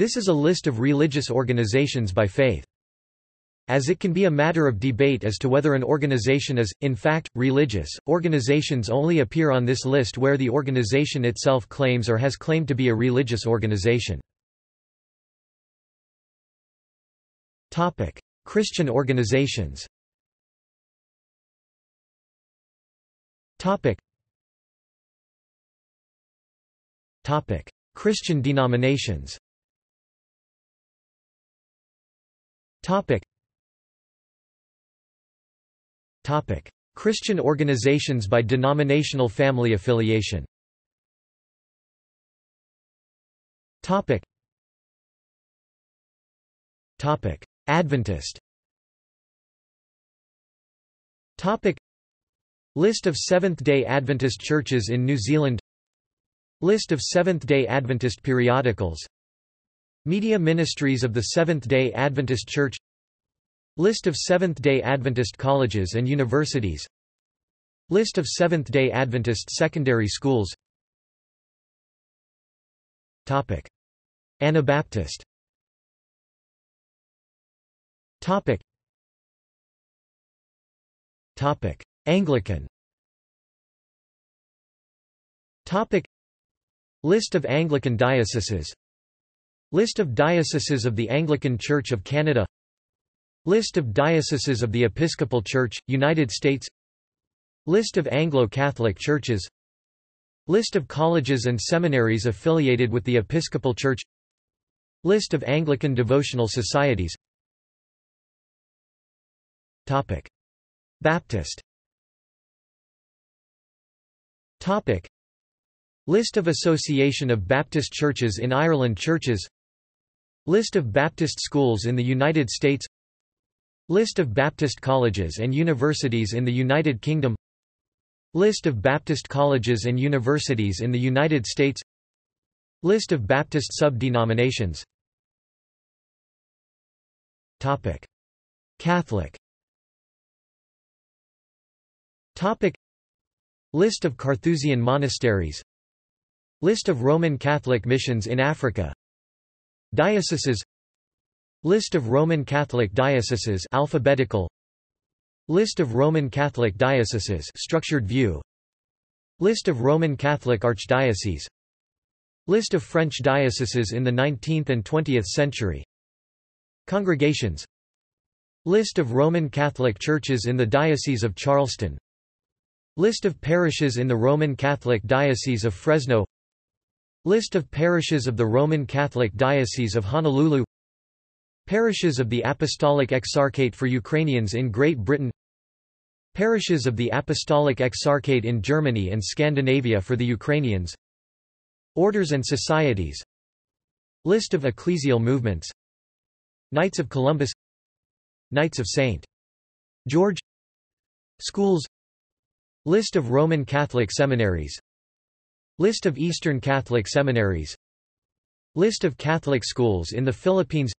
This is a list of religious organizations by faith. As it can be a matter of debate as to whether an organization is, in fact, religious, organizations only appear on this list where the organization itself claims or has claimed to be a religious organization. Christian organizations Christian denominations Topic: Topic. Christian organizations by denominational family affiliation. Topic. Topic: Adventist. Topic: List of Seventh-day Adventist churches in New Zealand. List of Seventh-day Adventist periodicals. Media ministries of the Seventh-day Adventist Church. List of Seventh-day Adventist colleges and universities List of Seventh-day Adventist secondary schools Topic. Anabaptist Topic. Topic. Anglican Topic. List of Anglican dioceses List of dioceses of the Anglican Church of Canada. List of dioceses of the Episcopal Church, United States. List of Anglo-Catholic churches. List of colleges and seminaries affiliated with the Episcopal Church. List of Anglican devotional societies. Topic. Baptist. Topic. List of Association of Baptist Churches in Ireland Churches List of Baptist schools in the United States. List of Baptist colleges and universities in the United Kingdom. List of Baptist colleges and universities in the United States. List of Baptist sub-denominations. Catholic. Topic. List of Carthusian monasteries. List of Roman Catholic missions in Africa Dioceses List of Roman Catholic dioceses alphabetical List of Roman Catholic dioceses structured view List of Roman Catholic archdioceses List of French dioceses in the 19th and 20th century Congregations List of Roman Catholic churches in the Diocese of Charleston List of parishes in the Roman Catholic Diocese of Fresno List of parishes of the Roman Catholic Diocese of Honolulu Parishes of the Apostolic Exarchate for Ukrainians in Great Britain Parishes of the Apostolic Exarchate in Germany and Scandinavia for the Ukrainians Orders and societies List of ecclesial movements Knights of Columbus Knights of St. George Schools List of Roman Catholic seminaries List of Eastern Catholic seminaries. List of Catholic schools in the Philippines.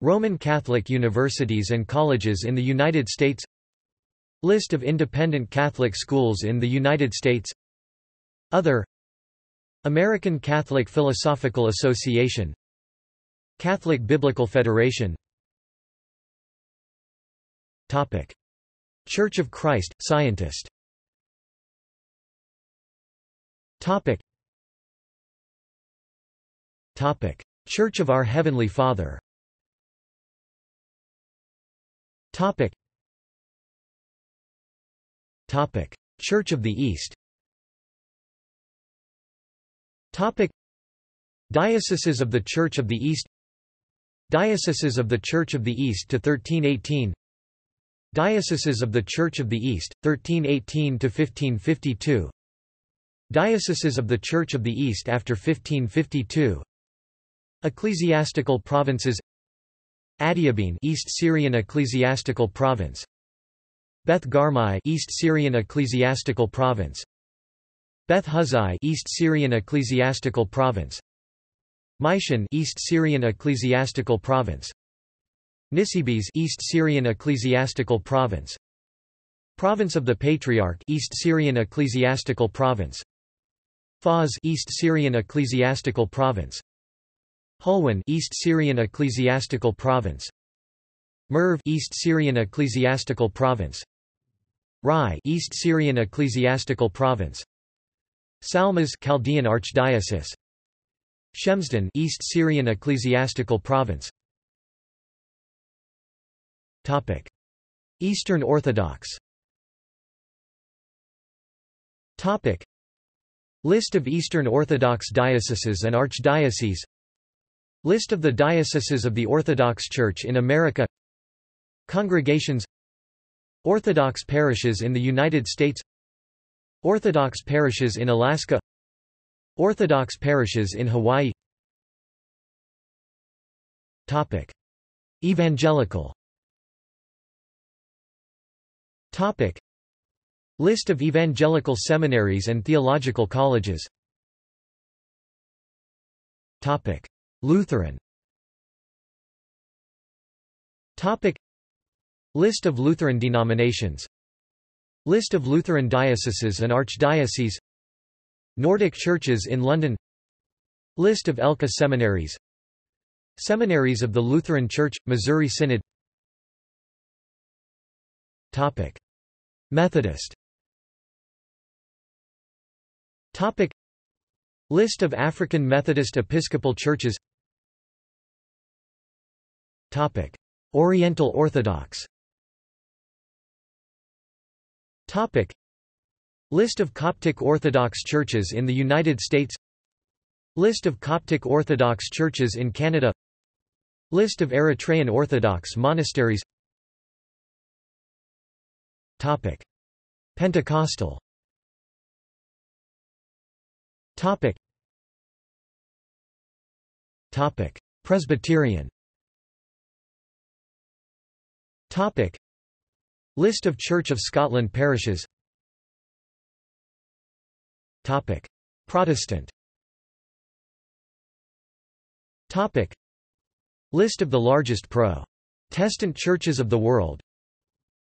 Roman Catholic universities and colleges in the United States. List of independent Catholic schools in the United States. Other. American Catholic Philosophical Association. Catholic Biblical Federation. Topic. Church of Christ, Scientist Topic. Topic. Church of Our Heavenly Father Topic. Topic. Church of the East Topic. Dioceses of the Church of the East Dioceses of the Church of the East to 1318 Dioceses of the Church of the East, 1318–1552 Dioceses of the Church of the East after 1552 Ecclesiastical provinces Adiabene East Syrian Ecclesiastical Province. Beth Garmai East Syrian Ecclesiastical Province. Beth Huzai East Syrian Ecclesiastical Province. Maishan East Syrian Ecclesiastical Province. Nisibis East Syrian Ecclesiastical Province. Province of the Patriarch East Syrian Ecclesiastical Province Fars East Syrian Ecclesiastical Province. Hulwan East Syrian Ecclesiastical Province. Merv East Syrian Ecclesiastical Province. Rai East Syrian Ecclesiastical Province. Salmas Chaldean Archdiocese. Shemsden East Syrian Ecclesiastical Province. Topic. Eastern Orthodox. Topic List of Eastern Orthodox dioceses and archdioceses. List of the dioceses of the Orthodox Church in America. Congregations. Orthodox parishes in the United States. Orthodox parishes in Alaska. Orthodox parishes in Hawaii. Topic. Evangelical. Topic. List of evangelical seminaries and theological colleges. Lutheran. Topic. List of Lutheran denominations. List of Lutheran dioceses and archdioceses. Nordic churches in London. List of ELCA seminaries. Seminaries of the Lutheran Church, Missouri Synod. Topic. Methodist Topic. List of African Methodist Episcopal churches Topic. Oriental Orthodox Topic. List of Coptic Orthodox churches in the United States List of Coptic Orthodox churches in Canada List of Eritrean Orthodox monasteries Topic. Pentecostal Topic. Topic. Presbyterian Topic. List of Church of Scotland parishes Topic. Protestant Topic. List of the largest Protestant churches of the world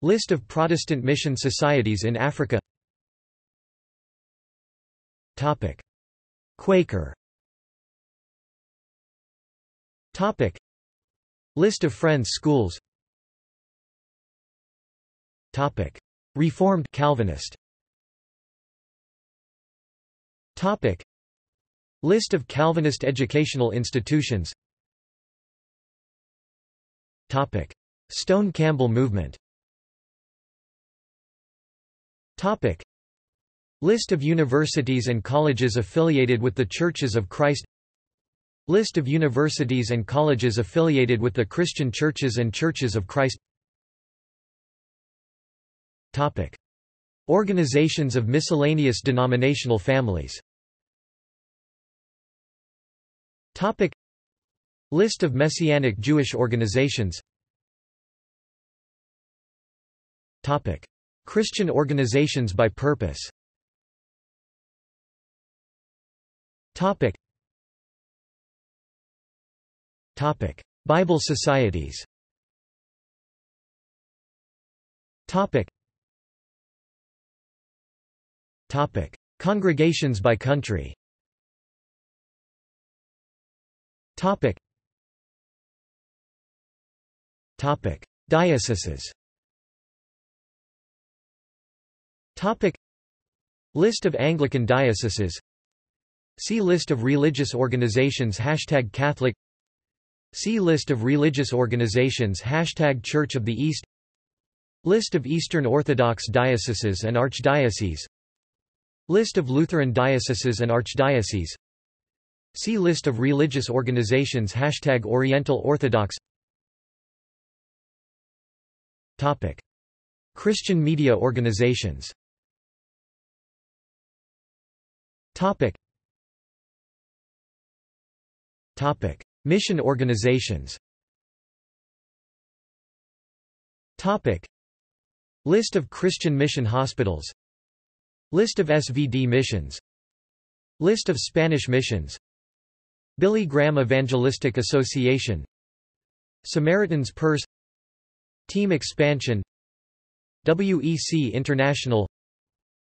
List of Protestant mission societies in Africa Topic. Quaker Topic. List of Friends schools Topic. Reformed Calvinist Topic. List of Calvinist educational institutions Topic. Stone Campbell movement Topic. List of universities and colleges affiliated with the Churches of Christ List of universities and colleges affiliated with the Christian Churches and Churches of Christ Topic. Organizations of miscellaneous denominational families Topic. List of Messianic Jewish organizations Topic. Christian organizations by purpose Topic. Topic. Bible societies Topic. Topic. Congregations by country Topic. Topic. Dioceses Topic. List of Anglican dioceses See List of religious organizations Hashtag Catholic. See List of religious organizations Hashtag Church of the East. List of Eastern Orthodox dioceses and archdioceses. List of Lutheran dioceses and archdioceses. See List of religious organizations Hashtag Oriental Orthodox. Topic. Christian media organizations. Topic. Topic. Mission organizations. Topic. List of Christian mission hospitals. List of SVD missions. List of Spanish missions. Billy Graham Evangelistic Association. Samaritan's Purse. Team Expansion. WEC International.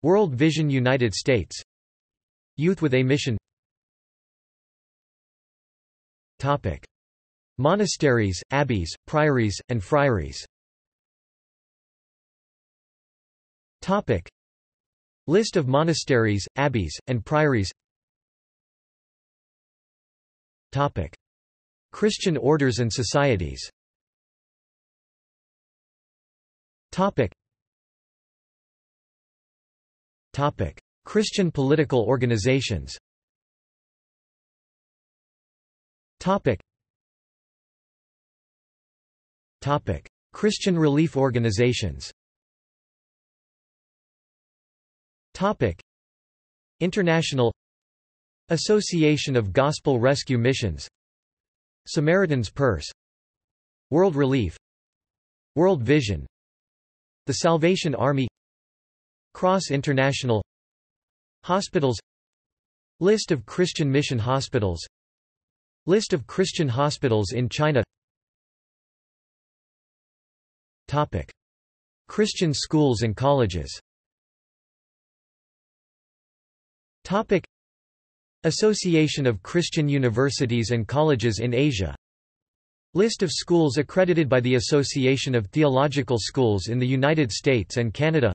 World Vision United States. Youth with a Mission Topic. Monasteries, abbeys, priories, and friaries Topic. List of monasteries, abbeys, and priories Topic. Christian orders and societies Topic. Topic. Christian political organizations Topic. Topic. Christian relief organizations. Topic. International Association of Gospel Rescue Missions. Samaritan's Purse. World Relief. World Vision. The Salvation Army. Cross International Hospitals. List of Christian mission hospitals List of Christian hospitals in China Topic. Christian schools and colleges Topic. Association of Christian Universities and Colleges in Asia List of schools accredited by the Association of Theological Schools in the United States and Canada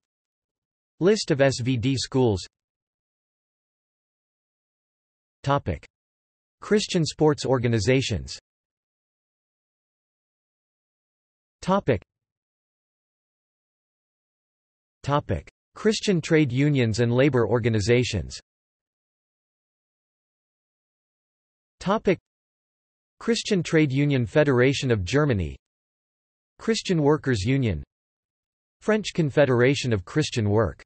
List of SVD schools Topic. Christian sports organizations. Topic. Topic. Christian trade unions and labor organizations. Topic. Christian Trade Union Federation of Germany. Christian Workers Union. French Confederation of Christian Work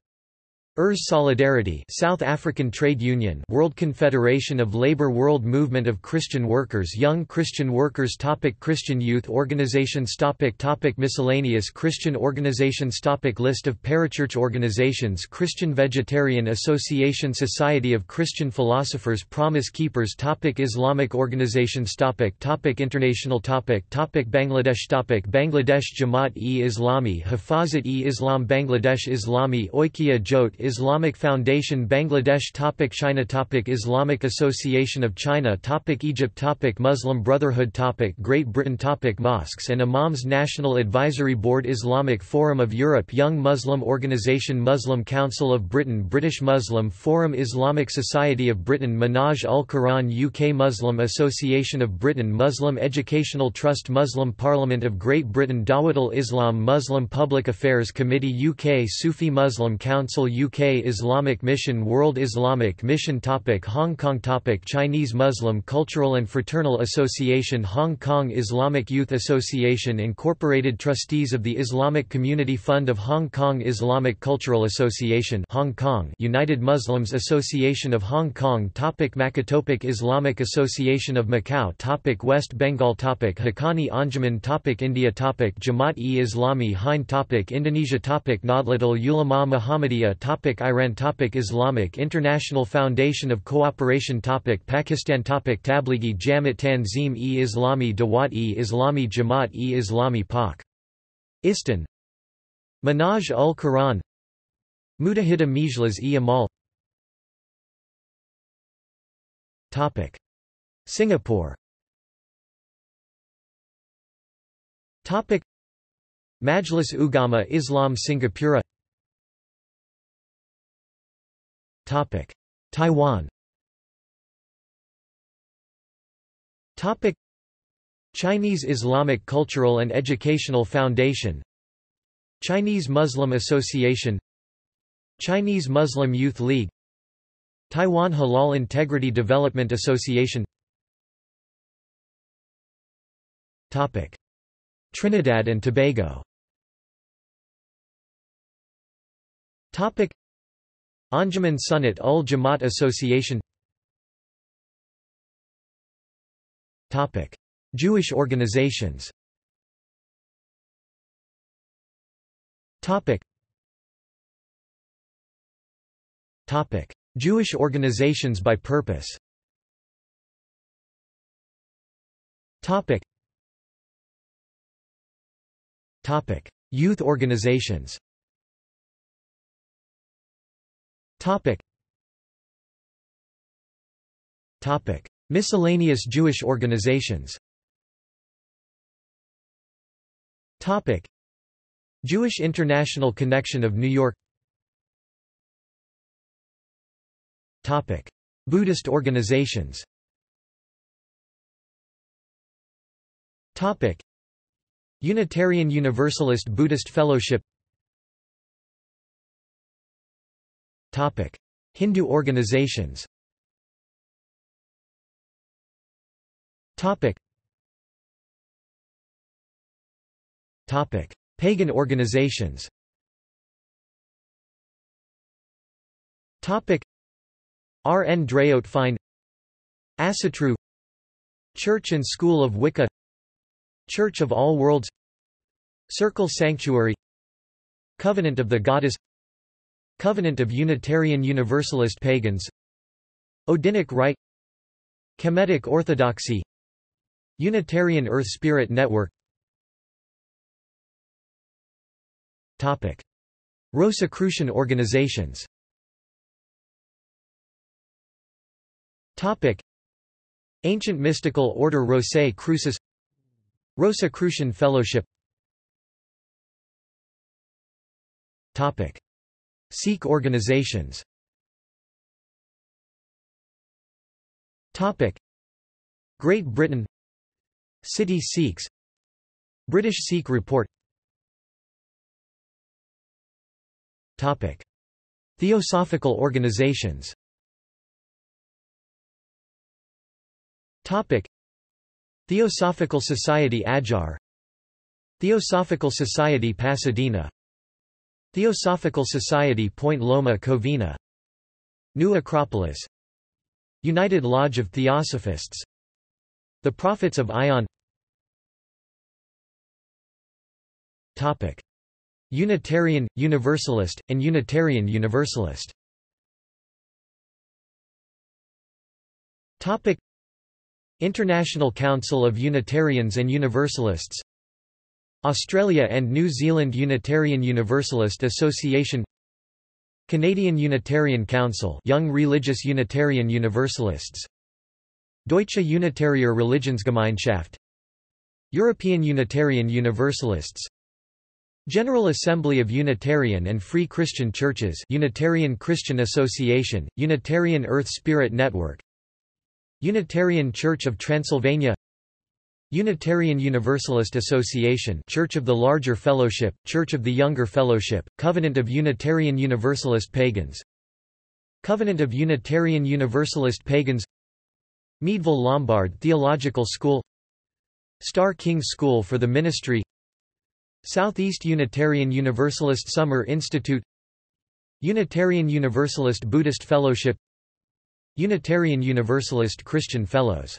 ERS Solidarity South African Trade Union World Confederation of Labour World Movement of Christian Workers Young Christian Workers topic Christian Youth Organizations topic topic Miscellaneous Christian Organizations topic List of parachurch organizations Christian Vegetarian Association Society of Christian Philosophers Promise Keepers topic Islamic organizations topic topic International topic topic Bangladesh topic Bangladesh Jamaat-e-Islami Hafazat-e-Islam Bangladesh Islami Oikya Jote Islamic Foundation Bangladesh topic China topic Islamic Association of China topic Egypt topic Muslim Brotherhood topic Great Britain topic Mosques and Imams National Advisory Board Islamic Forum of Europe Young Muslim Organization Muslim Council of Britain British Muslim Forum Islamic Society of Britain Minhaj al Quran UK Muslim Association of Britain Muslim Educational Trust Muslim Parliament of Great Britain Dawat al-Islam Muslim Public Affairs Committee UK Sufi Muslim Council UK UK Islamic Mission World Islamic Mission topic Hong Kong topic Chinese Muslim Cultural and Fraternal Association Hong Kong Islamic Youth Association Incorporated Trustees of the Islamic Community Fund of Hong Kong Islamic Cultural Association Hong Kong United Muslims Association of Hong Kong topic Macau topic Islamic Association of Macau topic West Bengal topic Haqqani Anjuman topic India topic Jamaat-e-Islami Hind topic Indonesia topic Nahdlatul Ulama Muhammadiyah topic topic Iran topic Islamic International Foundation of Cooperation topic Pakistan topic Tablighi Jamaat Tanzim-e-Islami Dawat-e-Islami Jamaat-e-Islami Pak. Istan. Minhaj ul-Quran Muttahida Majlis-e-Amal Topic. Singapore. Topic. Majlis Ugama Islam Singapura Topic: Taiwan. Topic: Chinese Islamic Cultural and Educational Foundation. Chinese Muslim Association. Chinese Muslim Youth League. Taiwan Halal Integrity Development Association. Topic: Trinidad and Tobago. Topic: Anjuman Sunnat ul Jamaat Association Topic Jewish organizations Topic. Jewish organizations by purpose Topic. Topic. Youth organizations Topic. Topic. Miscellaneous Jewish organizations Topic. Jewish International Connection of New York Topic. Buddhist organizations Topic. Unitarian Universalist Buddhist Fellowship Hindu organizations. Pagan organizations Topic. Ár nDraíocht Féin Asatru Church and School of Wicca Church of All Worlds Circle Sanctuary Covenant of the Goddess Covenant of Unitarian Universalist Pagans. Odinic Rite. Kemetic Orthodoxy. Unitarian Earth Spirit Network. Topic. Rosicrucian organizations. Topic. Ancient Mystical Order Rosae Crucis. Rosicrucian Fellowship. Topic. Sikh organizations. Topic. Great Britain. City Sikhs. British Sikh Report. Topic. Theosophical organizations. Topic. Theosophical Society Adyar Theosophical Society Pasadena Theosophical Society Point Loma Covina New Acropolis United Lodge of Theosophists The Prophets of Ion Topic. Unitarian, Universalist, and Unitarian Universalist Topic. International Council of Unitarians and Universalists Australia and New Zealand Unitarian Universalist Association Canadian Unitarian Council Young Religious Unitarian Universalists Deutsche Unitarier Religionsgemeinschaft European Unitarian Universalists General Assembly of Unitarian and Free Christian Churches Unitarian Christian Association, Unitarian Earth Spirit Network Unitarian Church of Transylvania Unitarian Universalist Association Church of the Larger Fellowship, Church of the Younger Fellowship, Covenant of Unitarian Universalist Pagans Covenant of Unitarian Universalist Pagans Meadville Lombard Theological School Starr King School for the Ministry Southeast Unitarian Universalist Summer Institute Unitarian Universalist Buddhist Fellowship Unitarian Universalist Christian Fellows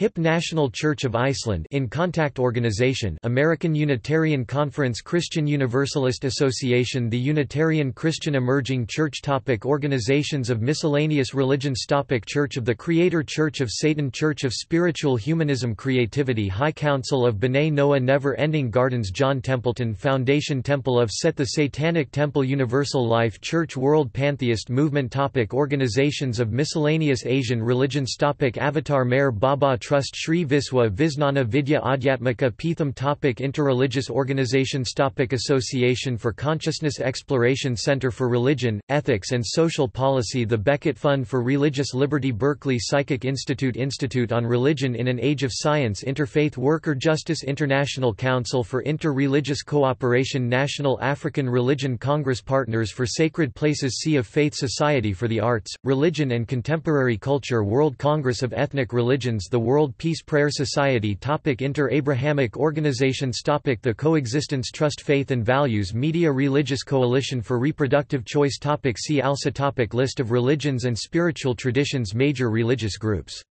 HIP National Church of Iceland in Contact Organization American Unitarian Conference Christian Universalist Association The Unitarian Christian Emerging Church topic Organizations of miscellaneous religions topic Church of the Creator Church of Satan Church of Spiritual Humanism Creativity High Council of B'nai Noah Never Ending Gardens John Templeton Foundation Temple of Set The Satanic Temple Universal Life Church World Pantheist Movement topic Organizations of miscellaneous Asian religions topic Avatar Meher Baba Trust Sri Viswa Visnana Vidya Adhyatmika Peetham topic Interreligious organizations topic Association for Consciousness Exploration Center for Religion, Ethics and Social Policy The Becket Fund for Religious Liberty Berkeley Psychic Institute Institute on Religion in an Age of Science Interfaith Worker Justice International Council for Inter-Religious Cooperation National African Religion Congress Partners for Sacred Places Sea of Faith Society for the Arts, Religion and Contemporary Culture World Congress of Ethnic Religions The World Peace Prayer Society topic Inter-Abrahamic Organizations topic The Coexistence Trust Faith and Values Media Religious Coalition for Reproductive Choice topic See also topic List of religions and spiritual traditions Major religious groups